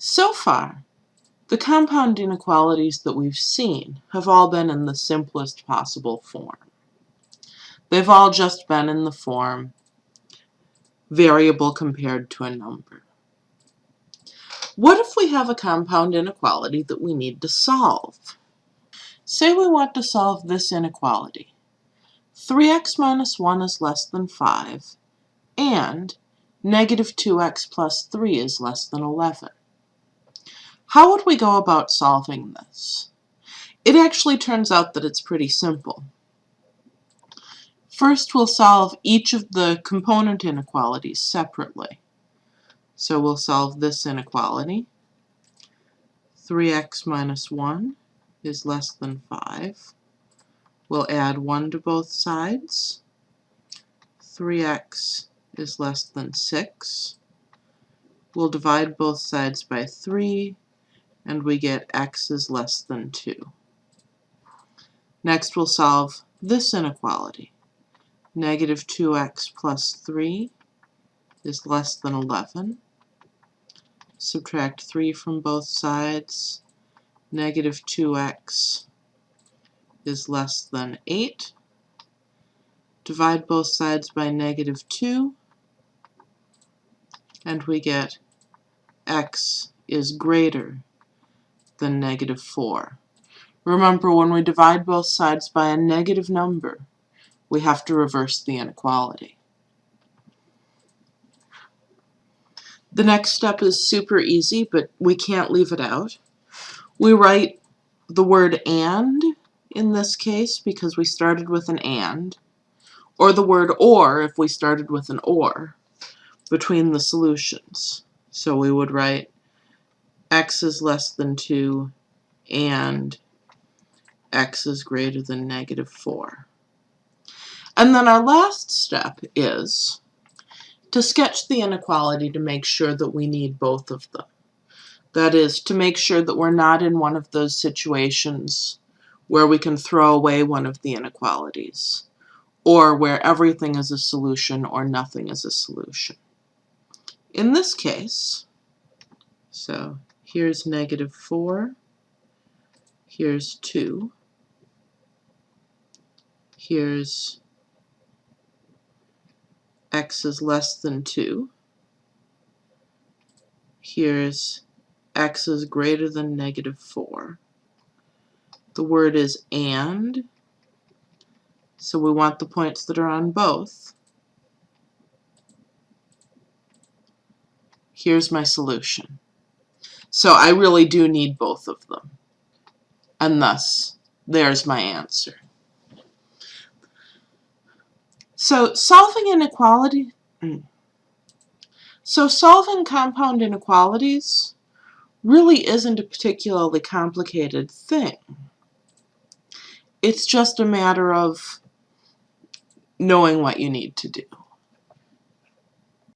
So far, the compound inequalities that we've seen have all been in the simplest possible form. They've all just been in the form variable compared to a number. What if we have a compound inequality that we need to solve? Say we want to solve this inequality. 3x minus 1 is less than 5, and negative 2x plus 3 is less than 11. How would we go about solving this? It actually turns out that it's pretty simple. First, we'll solve each of the component inequalities separately. So we'll solve this inequality. 3x minus 1 is less than 5. We'll add 1 to both sides. 3x is less than 6. We'll divide both sides by 3 and we get x is less than 2. Next we'll solve this inequality. Negative 2x plus 3 is less than 11. Subtract 3 from both sides. Negative 2x is less than 8. Divide both sides by negative 2 and we get x is greater than negative 4. Remember, when we divide both sides by a negative number, we have to reverse the inequality. The next step is super easy, but we can't leave it out. We write the word AND in this case because we started with an AND, or the word OR if we started with an OR between the solutions. So we would write x is less than 2 and x is greater than negative 4. And then our last step is to sketch the inequality to make sure that we need both of them. That is, to make sure that we're not in one of those situations where we can throw away one of the inequalities, or where everything is a solution or nothing is a solution. In this case, so Here's negative 4. Here's 2. Here's x is less than 2. Here's x is greater than negative 4. The word is AND, so we want the points that are on both. Here's my solution. So I really do need both of them. And thus, there's my answer. So solving inequality, hmm. so solving compound inequalities really isn't a particularly complicated thing. It's just a matter of knowing what you need to do.